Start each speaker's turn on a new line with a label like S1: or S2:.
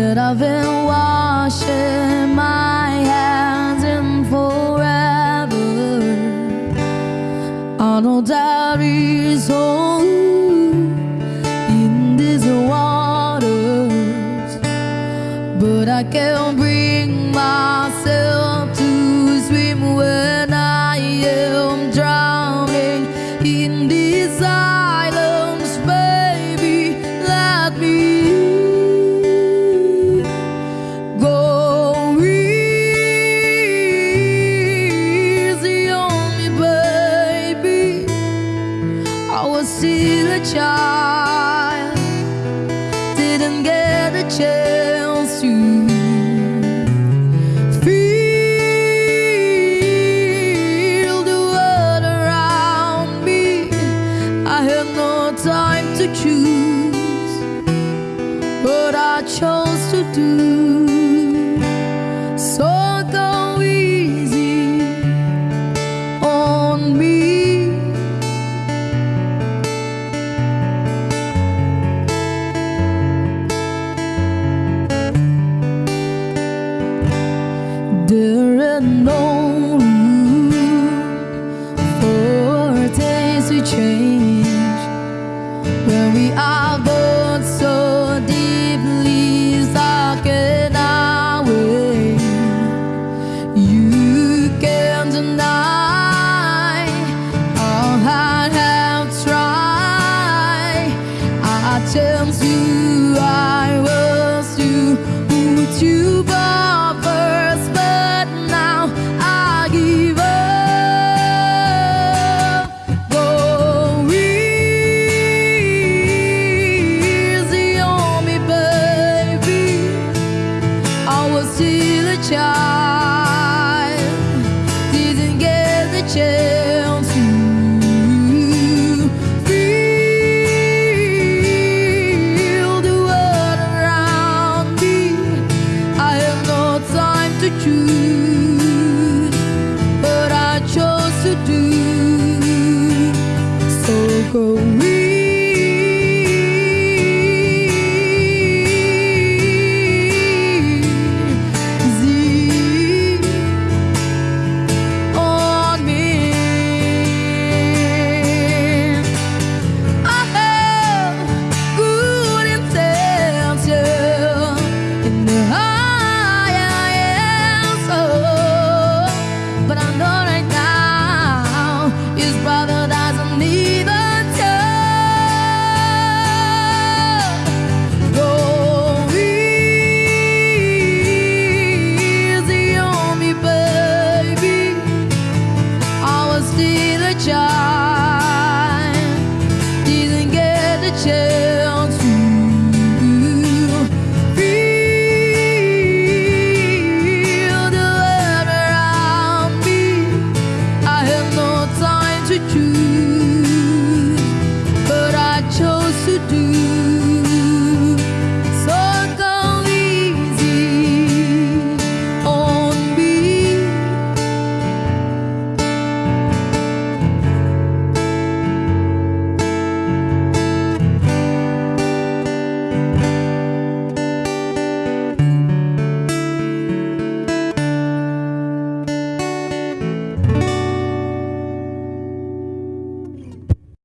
S1: that I've been washing my hands in forever. I know that is all in these waters, but I can't bring myself to swim when I am drowning in desire. Child, didn't get a chance to feel the world around me. I had no time to choose what I chose to do. To, I was you but now I give up. Go easy on me, baby. I was still a child, no just